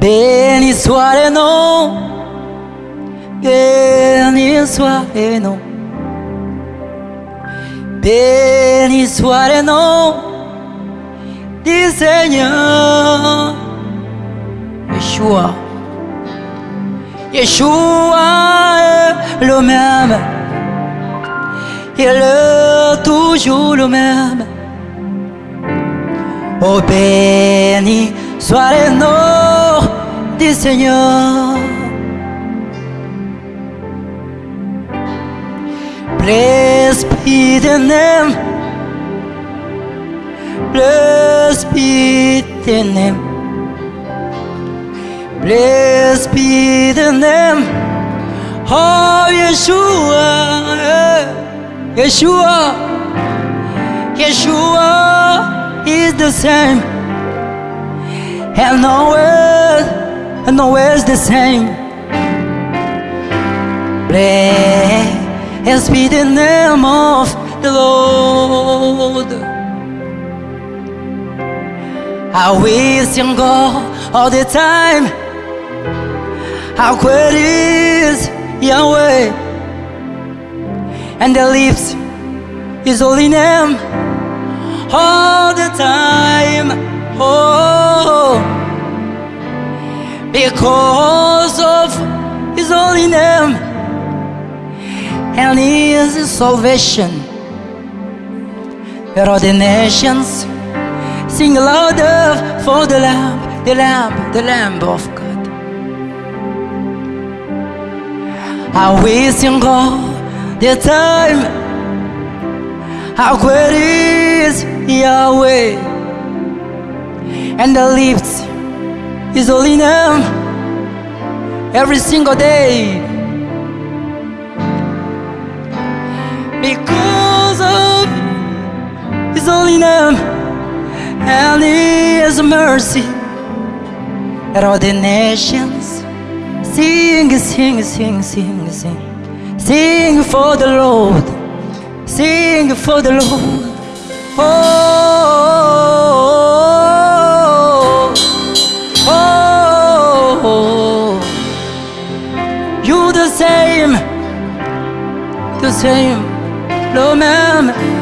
Béni soit le nom, béni soit le nom, béni soit le nom du Seigneur. Yeshua, Yeshua est le même, il est toujours le même. Oh béni soit le du Seigneur. Blessed be the name. Blessed be the name. Blessed be the name of oh, Yeshua. Eh, Yeshua. Yeshua is the same. And nowhere, and is the same. Blessed be the name of the Lord. I will sing God all the time. How great is Yahweh, and the lips His holy name all the time. Oh, because of His holy name and His salvation, where all the nations sing louder for the Lamb, the Lamb, the Lamb of God. I will sing all the time. How great is Yahweh, and the lips His holy name every single day. Because of His holy name and His mercy, that all the nations sing, sing, sing, sing, sing, sing for the Lord, sing for the Lord. Oh, the same, no man.